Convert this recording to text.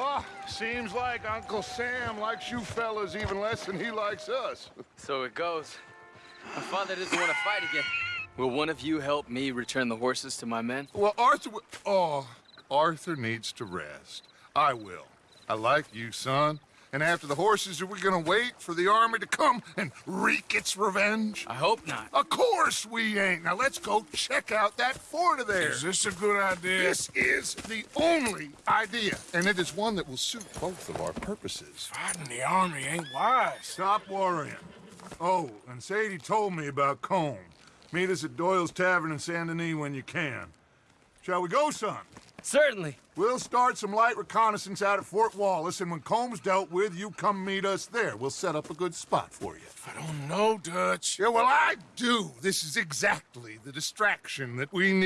Oh, seems like Uncle Sam likes you fellas even less than he likes us. So it goes. My father doesn't want to fight again. Will one of you help me return the horses to my men? Well, Arthur... Oh, Arthur needs to rest. I will. I like you, son. And after the horses, are we gonna wait for the army to come and wreak its revenge? I hope not. Of course we ain't. Now let's go check out that fort of theirs. Is this a good idea? This is the only idea, and it is one that will suit both of our purposes. Fighting the army ain't wise. Stop worrying. Oh, and Sadie told me about Colm. Meet us at Doyle's Tavern in Saint Denis when you can. Shall we go, son? Certainly. We'll start some light reconnaissance out at Fort Wallace, and when Colm's dealt with, you come meet us there. We'll set up a good spot for you. I don't know, Dutch. Yeah, well, I do. This is exactly the distraction that we need.